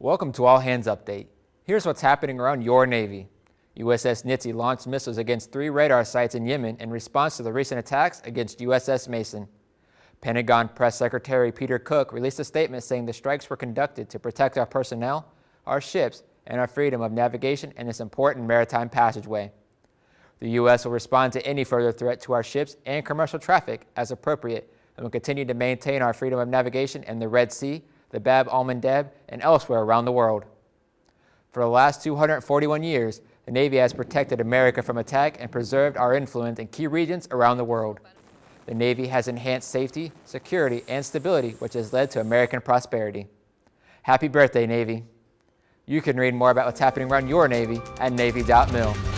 Welcome to All Hands Update. Here's what's happening around your Navy. USS Nitze launched missiles against three radar sites in Yemen in response to the recent attacks against USS Mason. Pentagon Press Secretary Peter Cook released a statement saying the strikes were conducted to protect our personnel, our ships, and our freedom of navigation in this important maritime passageway. The U.S. will respond to any further threat to our ships and commercial traffic as appropriate and will continue to maintain our freedom of navigation in the Red Sea, the Bab al-Mandeb, and elsewhere around the world. For the last 241 years, the Navy has protected America from attack and preserved our influence in key regions around the world. The Navy has enhanced safety, security, and stability, which has led to American prosperity. Happy birthday, Navy. You can read more about what's happening around your Navy at Navy.mil.